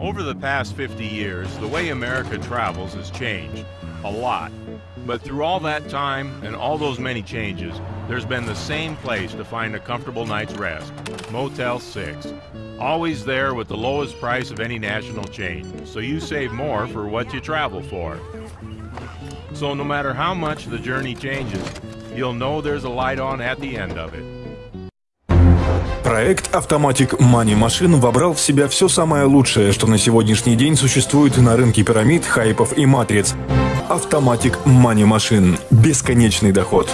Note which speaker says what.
Speaker 1: Over the past 50 years, the way America travels has changed a lot. But through all that time and all those many changes, there's been the same place to find a comfortable night's rest Motel 6. Always there with the lowest price of any national chain, so you save more for what you travel for. So no matter how much the journey changes, you'll know there's a light on at the end of it.
Speaker 2: Проект Automatic Money Machine вобрал в себя все самое лучшее, что на сегодняшний день существует на рынке пирамид, хайпов и матриц. Automatic Money Machine. Бесконечный доход.